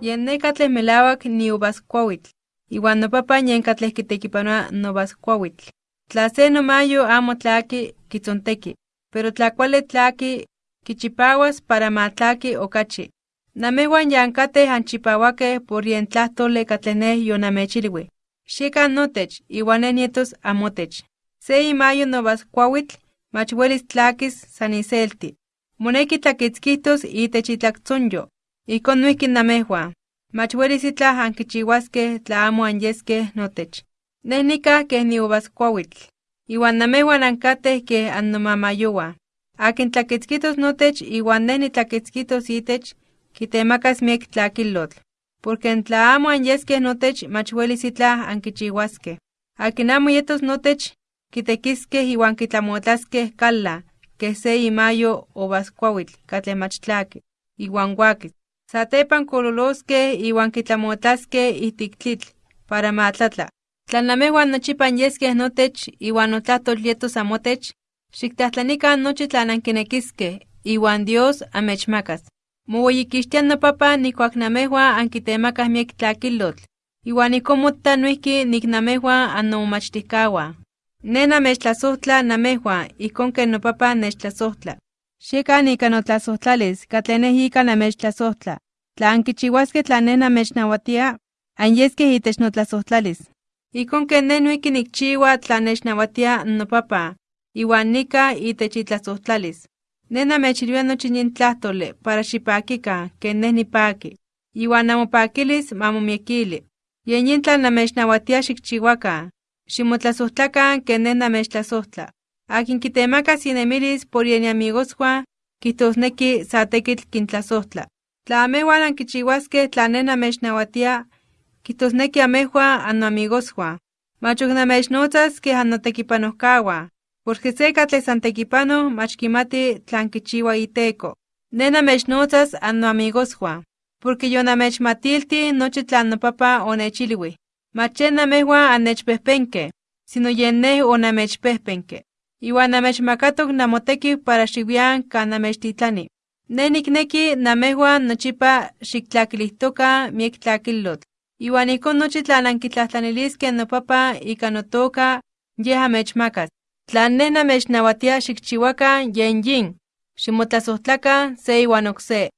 Yen ne katleh melawak ni uvas kuawitl, iwan nopapa yen katleh kitekipanoa novas kuawitl. Tla se nomayo amo kitzonteki, pero tla kuali tlaki, kichipawas para ma tlaki okachi. Namehuan ya ankateh anchipawakeh por yen tlahtoli katleh neh yonamechilui. Xiekan notech, neh nietos amotech. Se imayo novas kuawitl, mach welis tlakis san iselti. Moneki tlakitzkihtos itech itlaktzonyo. Ijkon noihki namehuan. Mach welis itlah ankichiwaskeh tla amo anyeskeh notech. Neh nikah keh niuvas kuawitl, iwan namehuan ankateh keh annomamayowan. Akin tlakitzkitos notech iwan neh nitlakitzkitos itech, kitemakas miek tlakilotl. Porke tla amo anyeskeh notech mach welis itlah ankichiwaskeh. Akin amo yetos notech, kitekiskeh iwan kitlamotlaskeh kala, keh se imayo mach tlaki, iwan wakis. Satepan kololoskeh iwan kitlamotlaskeh ijtik tlitl para ma tlatla. Tla namehuan nochipa anyeskeh notech iwan notlahtol yetos amotech, xiktlajtlanikan nochi iwan Dios amechmakas. Moweyikixtia noPapan nijkuak namehuan ankitemakaj miek tlakilotl, iwan ijkon mota noijki nik namehuan annomomachtijkawan. Ne namechtlasojtla namehuan ijkon ken noPapan nechtlasojtla. Xiekan ika notlasojtlalis katleh neh ika namechtlasojtla. Tla ankichiwaskeh tlan neh namechnawatia, anyeskeh itech notlasojtlalis. Ijkon ken neh noijki nikchiwa tlan nechnawatia noPapan, iwan nika itech itlasojtlalis. Ne namechilwia nochi yin tlahtoli para xipakikan ken neh nipaki, iwan namopakilis ma momiekili. Yen yin tlan namechnawatia xikchiwakan, ximotlasojtlakan ken neh namechtlasojtla. Akin kitemakas inemilis por yen iamigoswan, kijtosneki sa tekitl kintlasojtla. Tla amehwan ankichiwaskeh tlan neh namechnawatia, kijtosneki amehwan annoamigoswan. Mach ok namechnotzas keh annotekipanojkawan, porke se katleh san tekipanoh mach kimati tlan kichiwa iteko. Ne namechnotzas annoamigoswan, porke yonamechmatiltih nochi tlan noPapan onechilui. Mach yen namehwan annechpejpenkeh, sino yen neh onamechpejpenke. Iwan namechmakatok namotekiu para xiwian kan namechtitlani. Ne nikneki nochipa xiktlakilijtokan miek tlakilotl, iwan ijkon nochi tlan ankitlajtlaniliskeh noPapan ika notoka, Yeh amechmakas. Tlan neh namechnawatia xikchiwakan yen yin: ximotlasojtlakan se iwan okse.